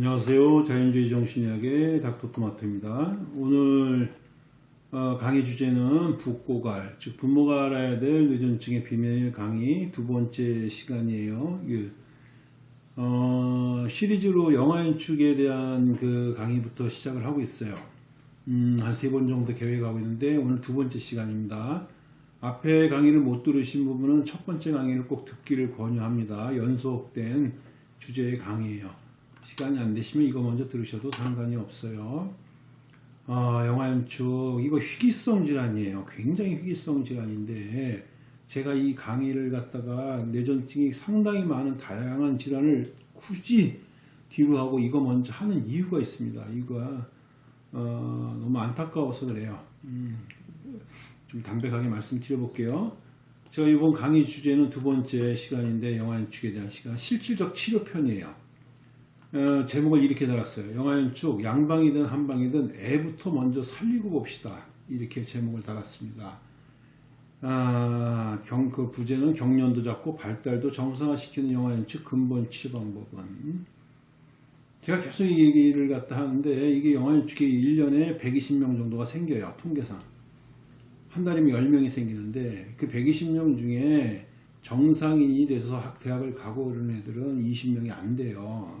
안녕하세요. 자연주의 정신의학의 닥터토마토입니다. 오늘 어, 강의 주제는 붓고갈, 즉 부모가 알아야 될 뇌전증의 비밀 강의 두 번째 시간이에요. 그, 어, 시리즈로 영화 연축에 대한 그 강의부터 시작을 하고 있어요. 음, 한 세 번 정도 계획하고 있는데 오늘 두 번째 시간입니다. 앞에 강의를 못 들으신 부분은 첫 번째 강의를 꼭 듣기를 권유합니다. 연속된 주제의 강의예요. 시간이 안 되시면 이거 먼저 들으셔도 상관이 없어요. 아, 영화 연축 이거 희귀성 질환이에요. 굉장히 희귀성 질환인데 제가 이 강의를 갖다가 뇌전증이 상당히 많은 다양한 질환을 굳이 뒤로 하고 이거 먼저 하는 이유가 있습니다. 이거가 어, 너무 안타까워서 그래요. 음, 좀 담백하게 말씀드려 볼게요. 제가 이번 강의 주제는 두 번째 시간인데 영화 연축에 대한 시간 실질적 치료편이에요. 어, 제목을 이렇게 달았어요. 영화연축 양방이든 한방이든 애부터 먼저 살리고 봅시다. 이렇게 제목을 달았습니다. 아, 경, 그 부제는 경련도 잡고 발달도 정상화시키는 영화연축 근본 치료 방법은 제가 계속 이 얘기를 갖다 하는데 이게 영화연축이 1년에 120명 정도가 생겨요. 통계상. 한 달이면 10명이 생기는데 그 120명 중에 정상인이 돼서 대학을 가고 그러는 애들은 20명이 안 돼요.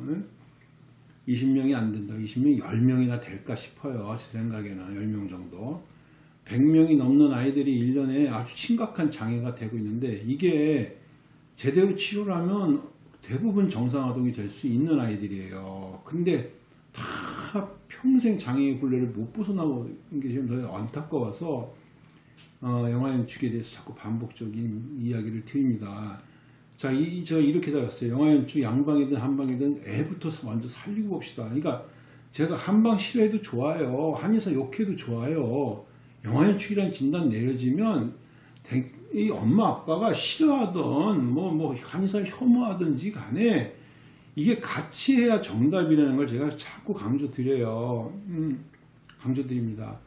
20명이 안 된다. 20명이 10명이나 될까 싶어요. 제 생각에는 10명 정도. 100명이 넘는 아이들이 1년에 아주 심각한 장애가 되고 있는데 이게 제대로 치료를 하면 대부분 정상아동이 될 수 있는 아이들이에요. 근데 다 평생 장애의 굴레를 못 벗어나고 게 지금 더 안타까워서 어, 영화 연축에 대해서 자꾸 반복적인 이야기를 드립니다. 자, 이, 제가 이렇게 달았어요. 영화 연출 양방이든 한방이든 애부터 먼저 살리고 봅시다. 그러니까 제가 한방 싫어해도 좋아요. 한의사 욕해도 좋아요. 영화 연출이란 진단 내려지면 이 엄마 아빠가 싫어하던 뭐, 뭐 한의사를 혐오하든지 간에 이게 같이 해야 정답이라는 걸 제가 자꾸 강조 드려요. 음, 강조 드립니다.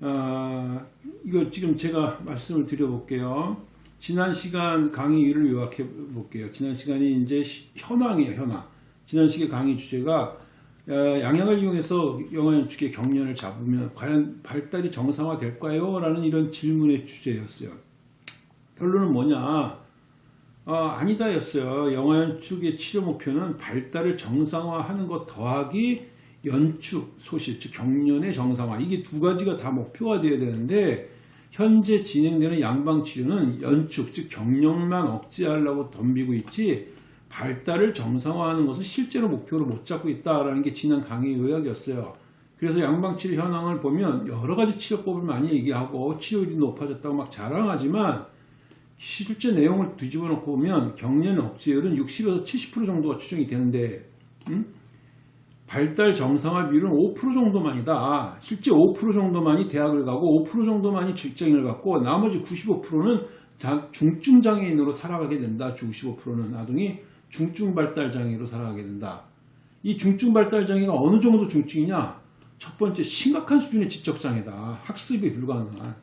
아, 이거 지금 제가 말씀을 드려볼게요. 지난 시간 강의를 요약해 볼게요. 지난 시간이 이제 현황이에요, 현황. 지난 시간 강의 주제가 어, 양양을 이용해서 영화 연축의 경련을 잡으면 과연 발달이 정상화 될까요? 라는 이런 질문의 주제였어요. 결론은 뭐냐? 어, 아니다 였어요. 영화 연축의 치료 목표는 발달을 정상화하는 것 더하기 연축, 소실, 즉 경련의 정상화 이게 두 가지가 다 목표가 되어야 되는데 현재 진행되는 양방치료는 연축, 즉 경련만 억제하려고 덤비고 있지 발달을 정상화하는 것은 실제로 목표로 못 잡고 있다라는 게 지난 강의 요약이었어요. 그래서 양방치료 현황을 보면 여러 가지 치료법을 많이 얘기하고 치료율이 높아졌다고 막 자랑하지만 실제 내용을 뒤집어 놓고 보면 경련 억제율은 60에서 70% 정도가 추정이 되는데 음? 발달 정상화 비율은 5% 정도만이다. 실제 5% 정도만이 대학을 가고 5% 정도만이 직장인을 갖고 나머지 95%는 중증 장애인으로 살아가게 된다. 95%는 아동이 중증 발달 장애로 살아가게 된다. 이 중증 발달 장애가 어느 정도 중증이냐? 첫 번째 심각한 수준의 지적 장애다. 학습이 불가능한.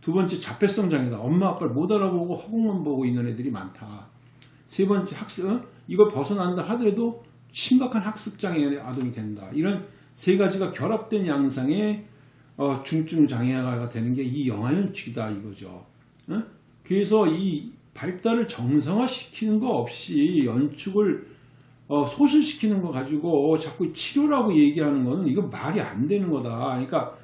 두 번째 자폐성 장애다. 엄마 아빠를 못 알아보고 허공만 보고 있는 애들이 많다. 세 번째 학습 이걸 벗어난다 하더라도 심각한 학습장애 아동이 된다. 이런 세 가지가 결합된 양상의 어, 중증 장애가 되는 게 이 영아연축이다 이거죠. 어? 그래서 이 발달을 정상화시키는 거 없이 연축을 어, 소실시키는 거 가지고 자꾸 치료라고 얘기하는 거는 이거 말이 안 되는 거다. 그러니까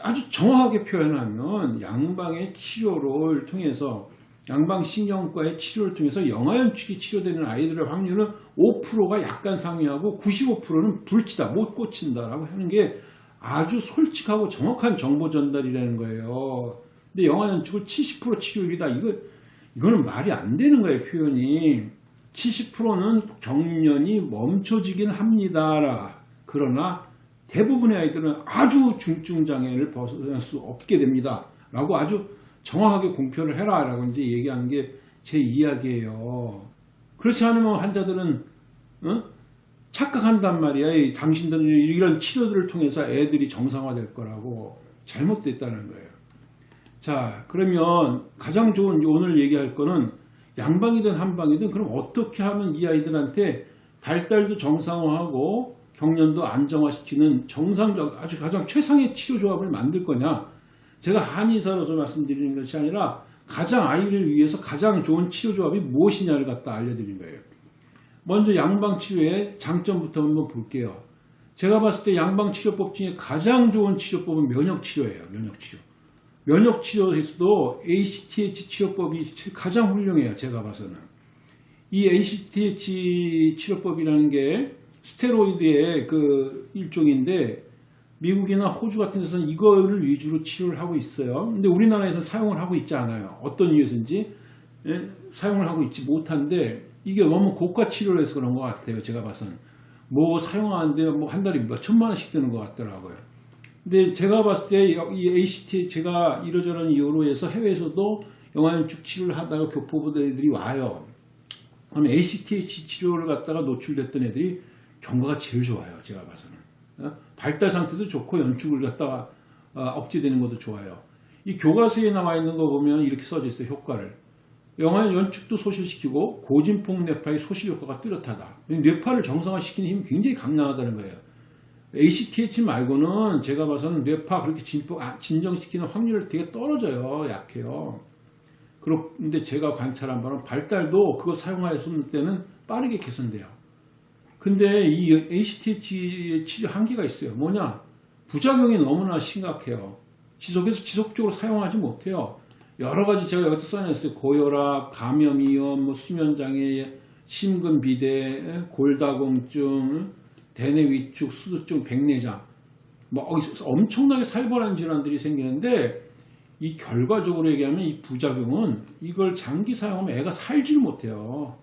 아주 정확하게 표현하면 양방의 치료를 통해서 양방신경과의 치료를 통해서 영아연축이 치료되는 아이들의 확률은 5%가 약간 상회하고 95%는 불치다, 못 고친다라고 하는 게 아주 솔직하고 정확한 정보 전달이라는 거예요. 근데 영아연축을 70% 치료율이다. 이거, 이거는 말이 안 되는 거예요, 표현이. 70%는 경련이 멈춰지긴 합니다. 그러나 대부분의 아이들은 아주 중증 장애를 벗어날 수 없게 됩니다. 라고 아주 정확하게 공표를 해라 라고 이제 얘기하는 게 제 이야기예요. 그렇지 않으면 환자들은 어? 착각한단 말이야. 당신들은 이런 치료들을 통해서 애들이 정상화될 거라고 잘못됐다는 거예요. 자 그러면 가장 좋은 오늘 얘기할 거는 양방이든 한방이든 그럼 어떻게 하면 이 아이들한테 발달도 정상화하고 경련도 안정화시키는 정상적 아주 가장 최상의 치료 조합을 만들 거냐? 제가 한의사로서 말씀드리는 것이 아니라 가장 아이를 위해서 가장 좋은 치료 조합이 무엇이냐를 갖다 알려드린 거예요. 먼저 양방 치료의 장점부터 한번 볼게요. 제가 봤을 때 양방 치료법 중에 가장 좋은 치료법은 면역 치료예요. 면역 치료. 면역 치료에서도 ACTH 치료법이 가장 훌륭해요. 제가 봐서는. 이 ACTH 치료법이라는 게 스테로이드의 그 일종인데 미국이나 호주 같은 데서는 이거를 위주로 치료를 하고 있어요. 근데 우리나라에서는 사용을 하고 있지 않아요. 어떤 이유에서인지 예? 사용을 하고 있지 못한데 이게 너무 고가 치료를 해서 그런 것 같아요. 제가 봐서는. 뭐 사용하는데 뭐 한 달에 몇 천만 원씩 드는 것 같더라고요. 근데 제가 봤을 때 이 ACT 제가 이러저런 이유로 해서 해외에서도 영화연축 치료를 하다가 교포부들 애들이 와요. 그럼 ACTH 치료를 갖다가 노출됐던 애들이 경과가 제일 좋아요. 제가 봐서는. 어? 발달 상태도 좋고 연축을 갖다가 어, 억제되는 것도 좋아요. 이 교과서에 나와 있는 거 보면 이렇게 써져 있어요. 효과를. 영화의 연축도 소실시키고 고진폭 뇌파의 소실 효과가 뚜렷하다. 뇌파를 정상화시키는 힘이 굉장히 강력하다는 거예요. ACTH 말고는 제가 봐서는 뇌파 그렇게 아, 진정시키는 확률이 되게 떨어져요. 약해요. 그런데 제가 관찰한 바는 발달도 그거 사용하였을 때는 빠르게 개선돼요. 근데 이 ACTH 치료 한계가 있어요. 뭐냐? 부작용이 너무나 심각해요. 지속해서 지속적으로 사용하지 못해요. 여러 가지 제가 여기서 써놨어요. 고혈압, 감염이염, 뭐 수면장애, 심근비대, 골다공증, 대뇌 위축, 수두증, 백내장. 뭐 엄청나게 살벌한 질환들이 생기는데 이 결과적으로 얘기하면 이 부작용은 이걸 장기 사용하면 애가 살질 못해요.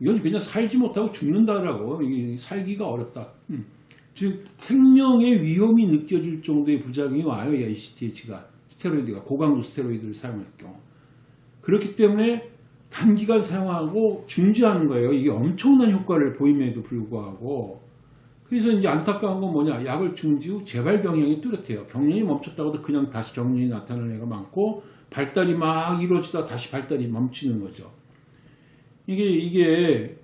이건 그냥 살지 못하고 죽는다라고 살기가 어렵다. 음. 즉 생명의 위험이 느껴질 정도의 부작용이 와요. 이 ACTH가 스테로이드가 고강도 스테로이드를 사용할 경우 그렇기 때문에 단기간 사용하고 중지하는 거예요. 이게 엄청난 효과를 보임에도 불구하고 그래서 이제 안타까운 건 뭐냐 약을 중지 후 재발 경향이 뚜렷해요. 경련이 멈췄다고도 그냥 다시 경련이 나타나는 애가 많고 발달이 막 이루어지다 다시 발달이 멈추는 거죠. 이게 이게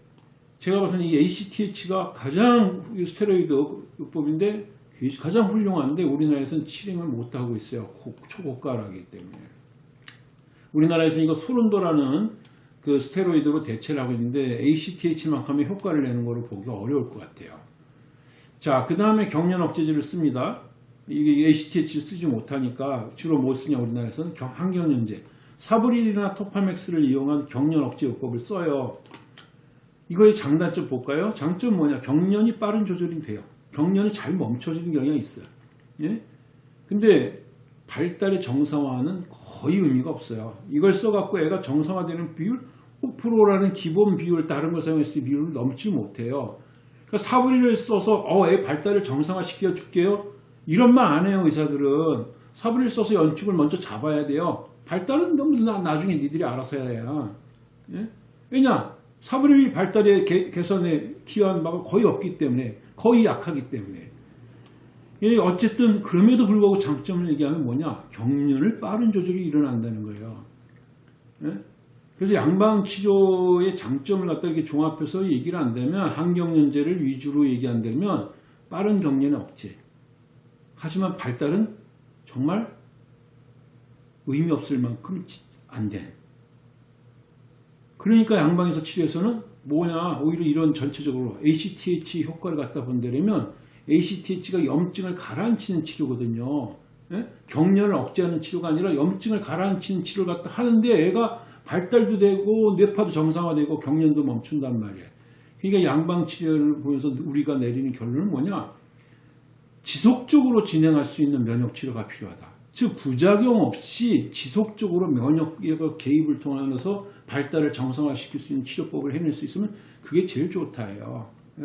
제가 봐서는 이 ACTH가 가장 스테로이드 요법인데 가장 훌륭한데 우리나라에서는 실행을 못하고 있어요. 초고가라기 때문에. 우리나라에서 이거 소른도라는 그 스테로이드로 대체를 하고 있는데 ACTH만큼의 효과를 내는 것을 보기 어려울 것 같아요. 자, 그 다음에 경련 억제제를 씁니다. 이게 ACTH 쓰지 못하니까 주로 뭐 쓰냐 우리나라에서는 항경련제. 사브릴이나 토파맥스를 이용한 경련 억제 요법을 써요. 이거의 장단점 볼까요? 장점 뭐냐? 경련이 빠른 조절이 돼요. 경련이 잘 멈춰지는 경향이 있어요. 예? 근데 발달의 정상화는 거의 의미가 없어요. 이걸 써갖고 애가 정상화되는 비율 5%라는 기본 비율 다른 걸 사용했을 때 비율을 넘지 못해요. 그러니까 사브리를 써서 어, 애 발달을 정상화시켜 줄게요. 이런 말 안 해요 의사들은. 사브리를 써서 연축을 먼저 잡아야 돼요. 발달은 너무 나, 나중에 니들이 알아서 해야. 예? 왜냐? 사브리 발달의 개, 개선에 기여한 바가 거의 없기 때문에 거의 약하기 때문에 어쨌든 그럼에도 불구하고 장점을 얘기하면 뭐냐 경련을 빠른 조절이 일어난다는 거예요. 예? 그래서 양방치료의 장점을 갖다 이렇게 종합해서 얘기를 한다면 항경련제를 위주로 얘기한다면 빠른 경련의 억제 하지만 발달은 정말 의미 없을 만큼 안 된. 그러니까 양방에서 치료에서는 뭐냐 오히려 이런 전체적으로 ACTH 효과를 갖다 본다면 ACTH가 염증을 가라앉히는 치료거든요. 예? 경련을 억제하는 치료가 아니라 염증을 가라앉히는 치료를 갖다 하는데 애가 발달도 되고 뇌파도 정상화되고 경련도 멈춘단 말이에요. 그러니까 양방 치료를 보면서 우리가 내리는 결론은 뭐냐? 지속적으로 진행할 수 있는 면역 치료가 필요하다. 즉 부작용 없이 지속적으로 면역 개입을 통해서 발달을 정상화시킬 수 있는 치료법을 해낼 수 있으면 그게 제일 좋다예요. 예?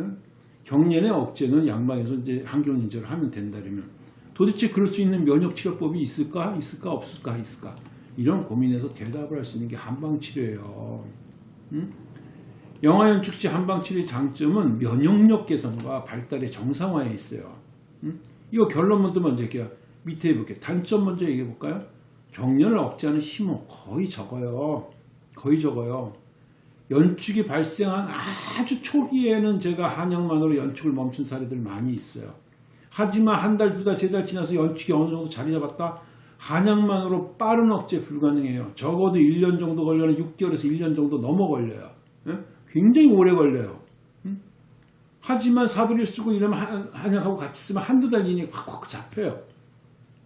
경련의 억제는 양방에서 이제 항경련제를 하면 된다면 도대체 그럴 수 있는 면역 치료법이 있을까 있을까 없을까 있을까 이런 고민에서 대답을 할 수 있는 게 한방치료예요. 음? 영아연축 시 한방치료의 장점은 면역력 개선과 발달의 정상화에 있어요. 음? 이거 결론 먼저 먼저 할게요. 밑에 해볼게요. 단점 먼저 얘기해 볼까요? 경련을 억제하는 힘은 거의 적어요. 거의 적어요. 연축이 발생한 아주 초기에는 제가 한약만으로 연축을 멈춘 사례들 많이 있어요. 하지만 한 달, 두 달, 세 달 지나서 연축이 어느 정도 자리 잡았다? 한약만으로 빠른 억제 불가능해요. 적어도 1년 정도 걸려는 6개월에서 1년 정도 넘어 걸려요. 예? 굉장히 오래 걸려요. 음? 하지만 사부리를 쓰고 이러면 한- 한약하고 같이 쓰면 한두 달 이내에 확확 잡혀요.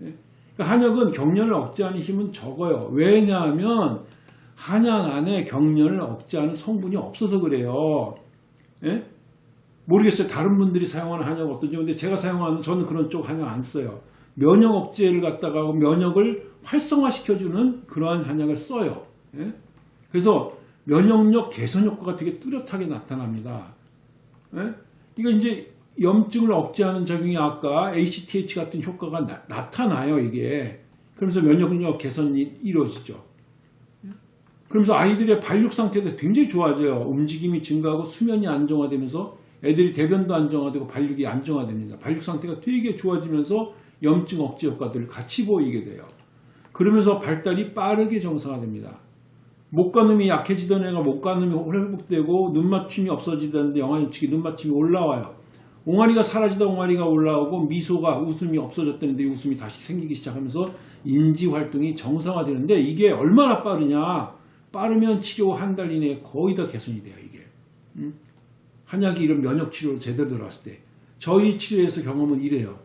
예? 그러니까 한약은 경련을 억제하는 힘은 적어요. 왜냐하면 한약 안에 경련을 억제하는 성분이 없어서 그래요. 예? 모르겠어요. 다른 분들이 사용하는 한약 어떤지. 근데 제가 사용하는 저는 그런 쪽 한약 안 써요. 면역 억제를 갖다가 면역을 활성화시켜주는 그러한 한약을 써요. 예? 그래서 면역력 개선 효과가 되게 뚜렷하게 나타납니다. 예? 이거 이제 염증을 억제하는 작용이 아까 ACTH 같은 효과가 나, 타나요 이게. 그러면서 면역력 개선이 이루어지죠. 그러면서 아이들의 발육 상태도 굉장히 좋아져요. 움직임이 증가하고 수면이 안정화되면서 애들이 대변도 안정화되고 발육이 안정화됩니다. 발육 상태가 되게 좋아지면서 염증 억제 효과들을 같이 보이게 돼요. 그러면서 발달이 빠르게 정상화됩니다. 목가늠이 약해지던 애가 목가늠이 회복되고 눈맞춤이 없어지던데 영아인축이 눈맞춤이 올라와요. 옹알이가 사라지다 옹알이가 올라오고 미소가 웃음이 없어졌다는데 웃음이 다시 생기기 시작하면서 인지 활동이 정상화되는데 이게 얼마나 빠르냐? 빠르면 치료 한 달 이내에 거의 다 개선이 돼요 이게. 음? 한약이 이런 면역 치료로 제대로 들어왔을 때 저희 치료에서 경험은 이래요.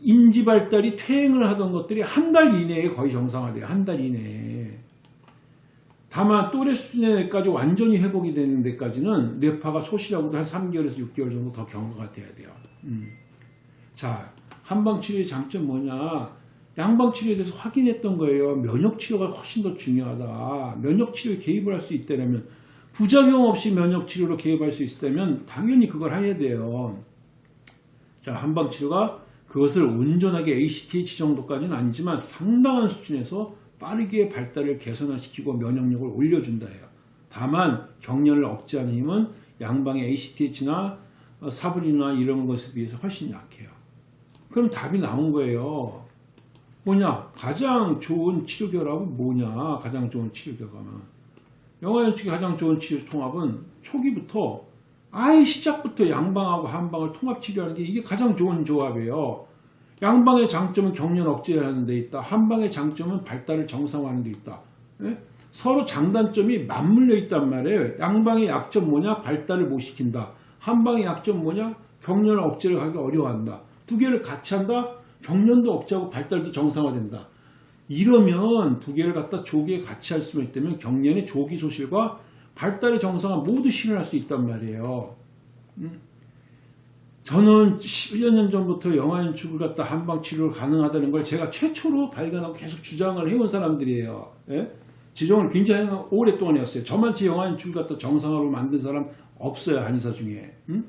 인지 발달이 퇴행을 하던 것들이 한 달 이내에 거의 정상화돼요. 한 달 이내에. 다만 또래 수준에까지 완전히 회복이 되는 데까지는 뇌파가 소실하고도 한 3개월에서 6개월 정도 더 경과가 돼야 돼요. 음. 자, 한방치료의 장점 뭐냐? 양방치료에 대해서 확인했던 거예요. 면역치료가 훨씬 더 중요하다. 면역치료에 개입을 할 수 있다면 부작용 없이 면역치료로 개입할 수 있다면 당연히 그걸 해야 돼요. 자, 한방치료가 그것을 온전하게 ACTH 정도까지는 아니지만 상당한 수준에서 빠르게 발달을 개선화시키고 면역력을 올려준다 해요. 다만 경련을 억제하는 힘은 양방의 ACTH나 사브리나 이런 것에 비해서 훨씬 약해요. 그럼 답이 나온 거예요. 뭐냐? 가장 좋은 치료 결합은 뭐냐? 가장 좋은 치료 결합은 영화연축의 가장 좋은 치료 통합은 초기부터 아예 시작부터 양방하고 한방을 통합 치료하는 게 이게 가장 좋은 조합이에요. 양방의 장점은 경련 억제하는 데 있다. 한방의 장점은 발달을 정상화하는 데 있다. 예? 서로 장단점이 맞물려 있단 말이에요. 양방의 약점 뭐냐? 발달을 못 시킨다. 한방의 약점 뭐냐? 경련을 억제를 하기 어려워한다. 두 개를 같이 한다? 경련도 억제하고 발달도 정상화된다. 이러면 두 개를 갖다 조기에 같이 할 수만 있다면 경련의 조기 소실과 발달의 정상화 모두 실현할 수 있단 말이에요. 음? 저는 10여 년 전부터 영아연축을 갖다 한방 치료를 가능하다는 걸 제가 최초로 발견하고 계속 주장을 해온 사람들이에요. 예? 지정을 굉장히 오랫동안 했어요. 저만치 영아연축을 갖다 정상화로 만든 사람 없어요. 한의사 중에. 음?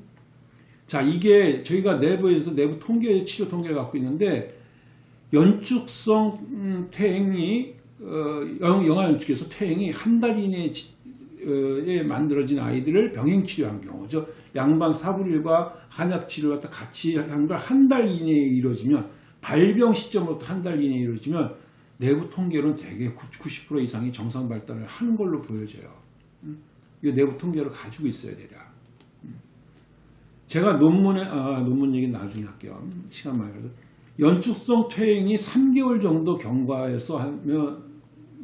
자, 이게 저희가 내부에서 내부 통계, 치료 통계를 갖고 있는데 연축성 음, 퇴행이 어, 영아 연축에서 퇴행이 한 달 이내에 에 만들어진 아이들을 병행 치료한 경우, 저 양방 사불일과 한약 치료를 갖다 같이 한 걸 한 달 이내에 이루어지면 발병 시점으로부터 한 달 이내에 이루어지면 내부 통계로는 대개 90% 이상이 정상 발달을 하는 걸로 보여져요. 음? 이 내부 통계를 가지고 있어야 되라. 제가 논문에 아, 논문 얘기 나중에 할게요. 음, 시간 많이 가서 연축성 퇴행이 3개월 정도 경과해서 하면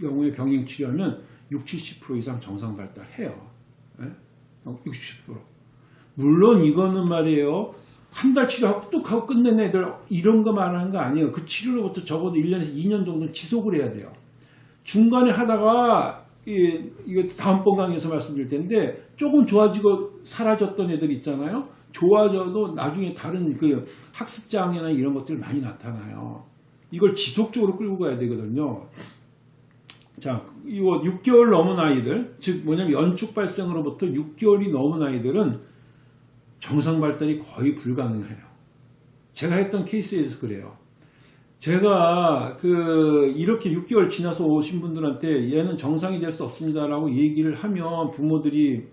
경우에 병행 치료하면 60, 70% 이상 정상 발달해요. 예? 60, 70%. 물론 이거는 말이에요. 한 달 치료하고 뚝 하고 끝낸 애들 이런 거 말하는 거 아니에요. 그 치료로부터 적어도 1년에서 2년 정도 지속을 해야 돼요. 중간에 하다가 이, 이거 다음번 강의에서 말씀드릴 텐데 조금 좋아지고 사라졌던 애들 있잖아요. 좋아져도 나중에 다른 그 학습 장애나 이런 것들 많이 나타나요. 이걸 지속적으로 끌고 가야 되거든요. 자, 이거 6개월 넘은 아이들, 즉 뭐냐면 연축 발생으로부터 6개월이 넘은 아이들은 정상 발달이 거의 불가능해요. 제가 했던 케이스에서 그래요. 제가 그 이렇게 6개월 지나서 오신 분들한테 얘는 정상이 될 수 없습니다라고 얘기를 하면 부모들이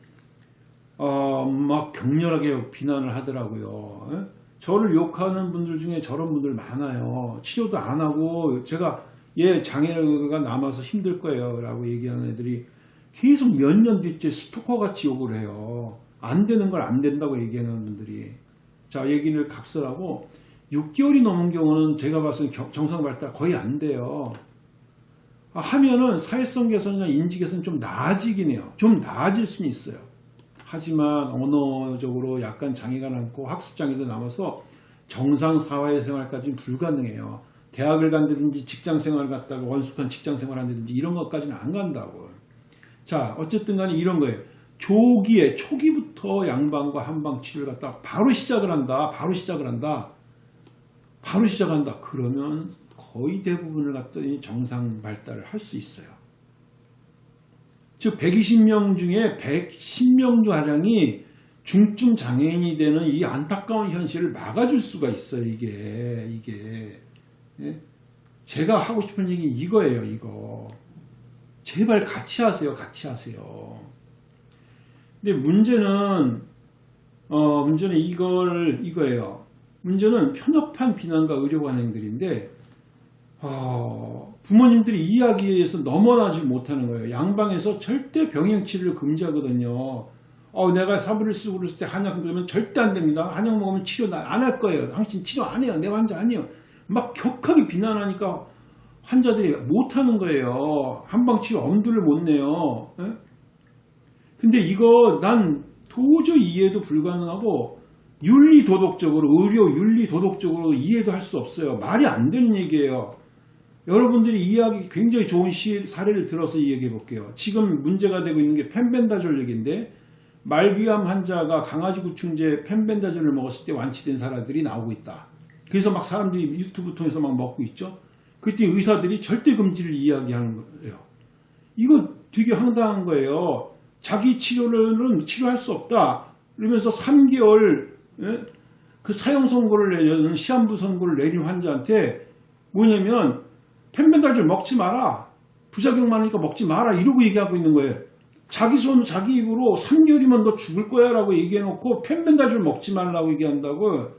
어, 막 격렬하게 비난을 하더라고요. 예? 저를 욕하는 분들 중에 저런 분들 많아요. 치료도 안 하고 제가 얘 장애가 남아서 힘들 거예요 라고 얘기하는 애들이 계속 몇 년 뒤째 스토커같이 욕을 해요. 안 되는 걸 안 된다고 얘기하는 분들이. 자, 얘기를 각설하고 6개월이 넘은 경우는 제가 봤을 때 정상 발달 거의 안 돼요. 아, 하면은 사회성 개선이나 인지 개선 좀 나아지긴 해요. 좀 나아질 수는 있어요. 하지만 언어적으로 약간 장애가 남고 학습 장애도 남아서 정상 사회생활까지는 불가능해요. 대학을 간다든지 직장 생활을 갔다가 원숙한 직장 생활을 한다든지 이런 것까지는 안 간다고. 자, 어쨌든 간에 이런 거예요. 조기에, 초기부터 양방과 한방 치료를 갖다 바로 시작을 한다. 바로 시작을 한다. 바로 시작한다. 그러면 거의 대부분을 갖더니 정상 발달을 할 수 있어요. 즉 120명 중에 110명 가량이 중증 장애인이 되는 이 안타까운 현실을 막아줄 수가 있어요. 이게 이게 예? 제가 하고 싶은 얘기 이거예요. 이거 제발 같이 하세요. 같이 하세요. 근데 문제는 어 문제는 이걸 이거예요. 문제는 편협한 비난과 의료 관행들인데 어, 부모님들이 이야기에서 넘어나지 못하는 거예요. 양방에서 절대 병행 치료를 금지하거든요. 어, 내가 사부를 쓰고 그랬을 때 한약 그러면 절대 안 됩니다. 한약 먹으면 치료 안 할 거예요. 당신 치료 안 해요. 내 환자 아니에요. 막 격하게 비난하니까 환자들이 못하는 거예요. 한방 치료 엄두를 못 내요. 예? 근데 이거 난 도저히 이해도 불가능하고 윤리 도덕적으로 의료 윤리 도덕적으로 이해도 할 수 없어요. 말이 안 되는 얘기예요. 여러분들이 이해하기 굉장히 좋은 시, 사례를 들어서 이야기해 볼게요. 지금 문제가 되고 있는 게 펜벤다졸 얘기인데 말기암 환자가 강아지 구충제 펜벤다졸을 먹었을 때 완치된 사람들이 나오고 있다. 그래서 막 사람들이 유튜브 통해서 막 먹고 있죠. 그때 의사들이 절대 금지를 이야기하는 거예요. 이거 되게 황당한 거예요. 자기 치료는 치료할 수 없다. 그러면서 3개월 예? 그 사형 선고를 내는 시한부 선고를 내린 환자한테 뭐냐면 펜벤달졸 먹지 마라. 부작용 많으니까 먹지 마라. 이러고 얘기하고 있는 거예요. 자기 손, 자기 입으로 3개월이면 너 죽을 거야 라고 얘기해놓고 펜벤달졸 먹지 말라고 얘기한다고.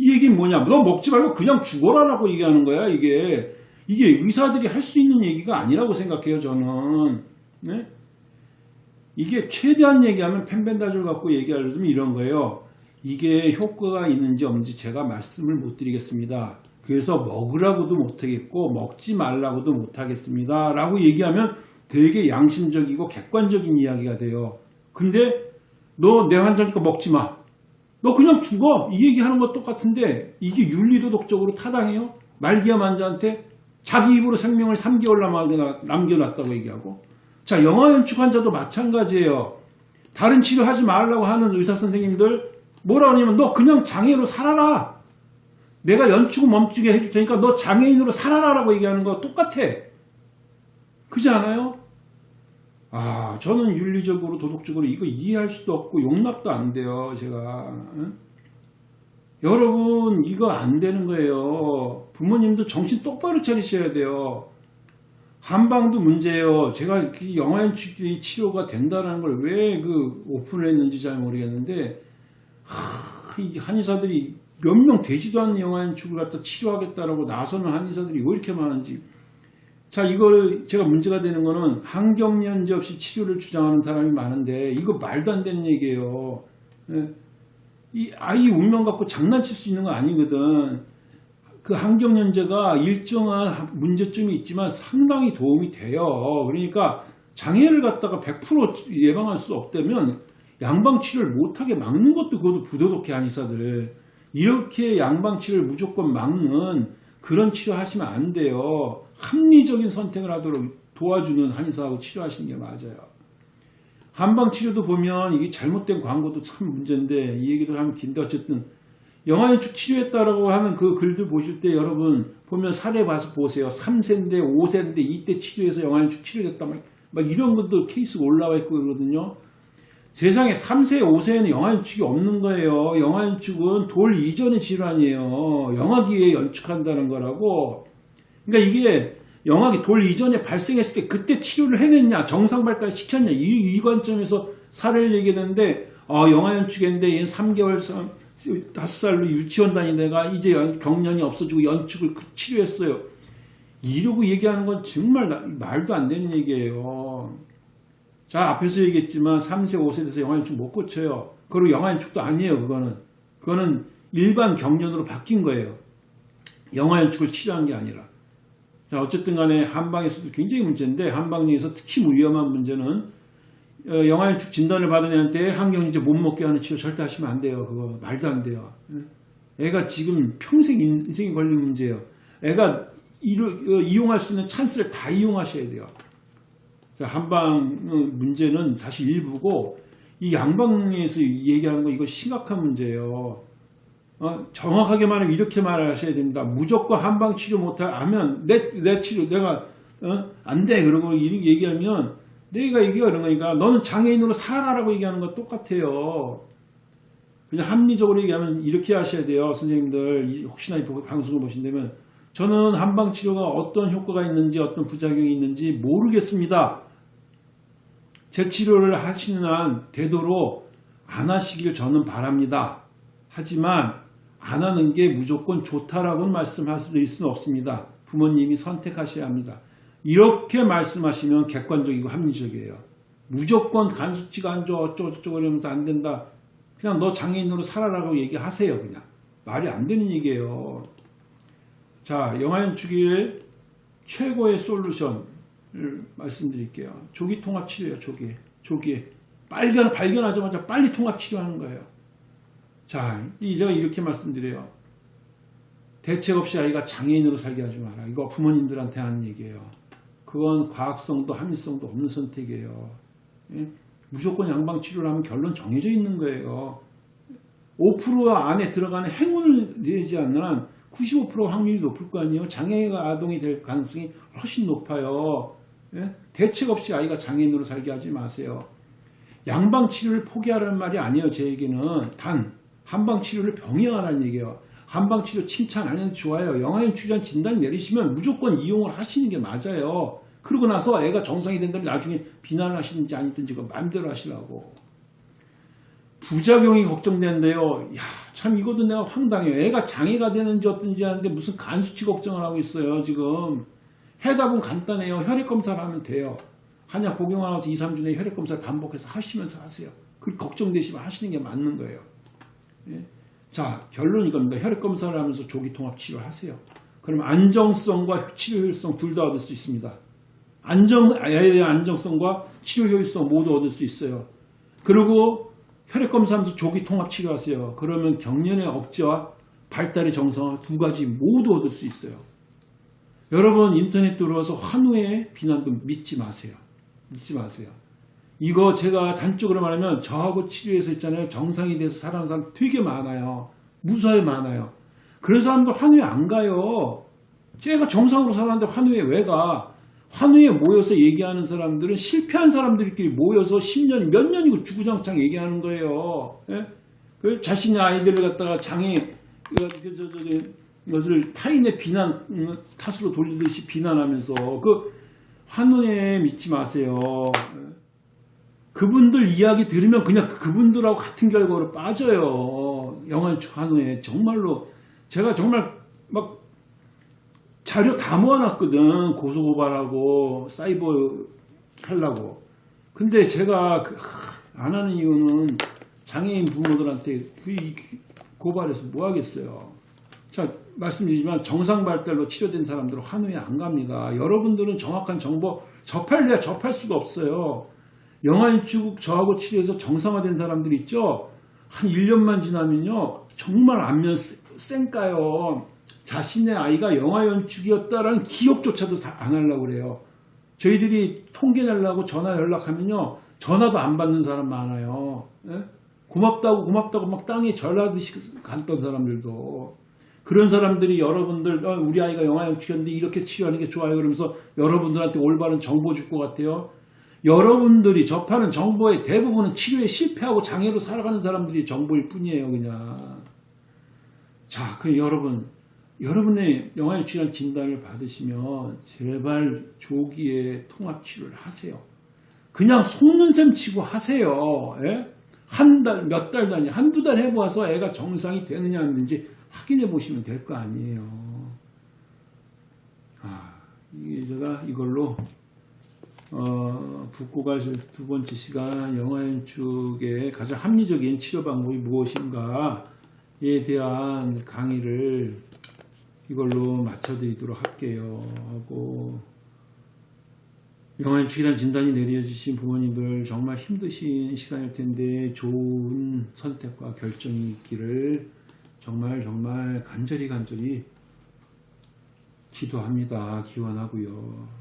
이 얘기는 뭐냐. 너 먹지 말고 그냥 죽어라 라고 얘기하는 거야. 이게. 이게 의사들이 할 수 있는 얘기가 아니라고 생각해요. 저는. 네? 이게 최대한 얘기하면 펜벤다졸 갖고 얘기하려면 이런 거예요. 이게 효과가 있는지 없는지 제가 말씀을 못 드리겠습니다. 그래서 먹으라고도 못하겠고 먹지 말라고도 못하겠습니다. 라고 얘기하면 되게 양심적이고 객관적인 이야기가 돼요. 근데 너 내 환자니까 먹지 마. 너 그냥 죽어. 이 얘기하는 것 똑같은데 이게 윤리도덕적으로 타당해요? 말기암 환자한테 자기 입으로 생명을 3개월 남겨놨다고 얘기하고 자 영화 연축 환자도 마찬가지예요. 다른 치료하지 말라고 하는 의사 선생님들 뭐라 그러냐면 너 그냥 장애로 살아라. 내가 연축을 멈추게 해줄 테니까 너 장애인으로 살아라 라고 얘기하는 거 똑같아. 그지 않아요? 아, 저는 윤리적으로 도덕적으로 이거 이해할 수도 없고 용납도 안 돼요. 제가. 응? 여러분 이거 안 되는 거예요. 부모님도 정신 똑바로 차리셔야 돼요. 한방도 문제예요. 제가 영화연축이 치료가 된다는 걸 왜 그 오픈을 했는지 잘 모르겠는데 하, 이 한의사들이 몇 명 되지도 않는 영화연축을 갖다 치료하겠다라고 나서는 한의사들이 왜 이렇게 많은지 자 이걸 제가 문제가 되는 거는 환경연제 없이 치료를 주장하는 사람이 많은데 이거 말도 안 되는 얘기예요. 예. 이 아이 운명 갖고 장난칠 수 있는 거 아니거든. 그 환경연제가 일정한 문제점이 있지만 상당히 도움이 돼요. 그러니까 장애를 갖다가 100% 예방할 수 없다면 양방치료를 못하게 막는 것도 그것도 부도덕해 한의사들. 이렇게 양방치료를 무조건 막는 그런 치료하시면 안 돼요. 합리적인 선택을 하도록 도와주는 한의사하고 치료하시는 게 맞아요. 한방 치료도 보면 이게 잘못된 광고도 참 문제인데 이 얘기도 하면 긴데 어쨌든 영화연축 치료했다라고 하는 그 글들 보실 때 여러분 보면 사례 봐서 보세요. 3세인데 5세인데 이때 치료해서 영화연축 치료됐다 막, 막 이런 것도 케이스가 올라와 있고 그러거든요. 세상에 3세, 5세에는 영화연축이 없는 거예요. 영화연축은 돌 이전의 질환이에요. 영화기에 연축한다는 거라고. 그러니까 이게 영화기 돌 이전에 발생했을 때 그때 치료를 해냈냐, 정상 발달 시켰냐, 이, 이 관점에서 사례를 얘기했는데, 어, 영화연축했는데 얘는 3개월, 5살로 유치원 다니다가 이제 경련이 없어지고 연축을 그 치료했어요. 이러고 얘기하는 건 정말 말도 안 되는 얘기예요. 자, 앞에서 얘기했지만 3세, 5세 돼서 영아인축 못 고쳐요. 그리고 영아인축도 아니에요, 그거는. 그거는 일반 경련으로 바뀐 거예요. 영아인축을 치료한 게 아니라. 자, 어쨌든 간에 한방에서도 굉장히 문제인데, 한방에서 특히 위험한 문제는 어, 영아인축 진단을 받은 애한테 항경이제 못 먹게 하는 치료 절대 하시면 안 돼요. 그거 말도 안 돼요. 예? 애가 지금 평생 인생이 걸린 문제예요. 애가 어, 이용할 수 있는 찬스를 다 이용하셔야 돼요. 자, 한방 문제는 사실 일부고 이 양방에서 얘기하는 거 이거 심각한 문제예요. 어, 정확하게 말하면 이렇게 말하셔야 됩니다. 무조건 한방 치료 못하면 내, 내 치료 내가 어? 안 돼. 그러고 얘기하면 내가 얘기하는 거니까 너는 장애인으로 살아라고 얘기하는 거 똑같아요. 그냥 합리적으로 얘기하면 이렇게 하셔야 돼요. 선생님들 혹시나 이 방송을 보신다면 저는 한방 치료가 어떤 효과가 있는지 어떤 부작용이 있는지 모르겠습니다. 제 치료를 하시는 한 되도록 안 하시길 저는 바랍니다. 하지만 안 하는 게 무조건 좋다라고는 말씀하실 수는 없습니다. 부모님이 선택하셔야 합니다. 이렇게 말씀하시면 객관적이고 합리적이에요. 무조건 간수치가 안 좋아 어쩌고저쩌고 이러면서 안 된다. 그냥 너 장애인으로 살아라고 얘기하세요. 그냥. 말이 안 되는 얘기예요. 자, 영아연축의 최고의 솔루션을 말씀드릴게요. 조기 통합 치료예요. 조기. 조기. 발견, 발견하자마자 빨리 통합 치료하는 거예요. 자, 제가 이렇게 말씀드려요. 대책 없이 아이가 장애인으로 살게 하지 마라. 이거 부모님들한테 하는 얘기예요. 그건 과학성도 합리성도 없는 선택이에요. 예? 무조건 양방치료를 하면 결론 정해져 있는 거예요. 5% 안에 들어가는 행운을 내지 않는 한 95% 확률이 높을 거 아니에요. 장애가 아동이 될 가능성이 훨씬 높아요. 예? 대책 없이 아이가 장애인으로 살게 하지 마세요. 양방치료를 포기하라는 말이 아니에요. 제 얘기는 단 한방치료를 병행하라는 얘기예요. 한방치료 칭찬 안 해도 좋아요. 영아인 출연 진단 내리시면 무조건 이용을 하시는 게 맞아요. 그러고 나서 애가 정상이 된다면 나중에 비난을 하시는지 아니든지 그 마음대로 하시라고. 부작용이 걱정되는데요. 야, 참 이것도 내가 황당해요. 애가 장애가 되는지 어떤지 하는데 무슨 간수치 걱정을 하고 있어요. 지금. 해답은 간단해요. 혈액검사를 하면 돼요. 한약 복용하고 2, 3주 내에 혈액검사를 반복해서 하시면서 하세요. 그 걱정되시면 하시는 게 맞는 거예요. 예? 자, 결론 이겁니다. 혈액검사를 하면서 조기통합 치료를 하세요. 그럼 안정성과 치료 효율성 둘 다 얻을 수 있습니다. 안정, 안정성과 치료 효율성 모두 얻을 수 있어요. 그리고 혈액검사하면서 조기통합 치료하세요. 그러면 경련의 억제와 발달의 정상화 두 가지 모두 얻을 수 있어요. 여러분 인터넷 들어와서 환우의 비난도 믿지 마세요. 믿지 마세요. 이거 제가 단적으로 말하면 저하고 치료해서 있잖아요. 정상이 돼서 살아가는 사람 되게 많아요. 무사히 많아요. 그런 사람들 환우에 안 가요. 제가 정상으로 살았는데 환우에 왜 가? 환우에 모여서 얘기하는 사람들은 실패한 사람들끼리 모여서 10년, 몇 년이고 주구장창 얘기하는 거예요. 예? 그 자신의 아이들을 갖다가 장애, 그, 그, 저, 저, 이 것을 타인의 비난, 음, 탓으로 돌리듯이 비난하면서 그 환우에 믿지 마세요. 그분들 이야기 들으면 그냥 그분들하고 같은 결과로 빠져요. 영화축 한후에 정말로 제가 정말 막 자료 다 모아놨거든. 고소고발하고 사이버 하려고. 근데 제가 그, 안 하는 이유는 장애인 부모들한테 그 고발해서 뭐 하겠어요. 자, 말씀드리지만 정상 발달로 치료된 사람들은 환우에 안 갑니다. 여러분들은 정확한 정보 접할래야 접할 수가 없어요. 영아인축 저하고 치료해서 정상화된 사람들 있죠. 한 1년만 지나면요. 정말 안면 쌩까요. 자신의 아이가 영아연축이었다라는 기억조차도 안 하려고 그래요. 저희들이 통계 내려고 전화 연락하면요. 전화도 안 받는 사람 많아요. 예? 고맙다고 고맙다고 막 땅에 절하듯이 갔던 사람들도 그런 사람들이 여러분들 어, 우리 아이가 영아연축이었는데 이렇게 치료하는 게 좋아요 그러면서 여러분들한테 올바른 정보 줄 것 같아요. 여러분들이 접하는 정보의 대부분은 치료에 실패하고 장애로 살아가는 사람들이 정보일 뿐이에요, 그냥. 자, 그 여러분, 여러분의 영화에 취한 진단을 받으시면 제발 조기에 통합 치료를 하세요. 그냥 속는 셈 치고 하세요. 예? 한 달, 몇 달 단위, 한두 달 해보아서 애가 정상이 되느냐 안되는지 확인해 보시면 될 거 아니에요. 아, 이게 제가 이걸로 어, 붓고갈 두 번째 시간 영화연축의 가장 합리적인 치료 방법이 무엇인가에 대한 강의를 이걸로 맞춰드리도록 할게요. 하고 영화연축이란 진단이 내려지신 부모님들 정말 힘드신 시간일 텐데 좋은 선택과 결정이 있기를 정말 정말 간절히 간절히 기도합니다. 기원하고요.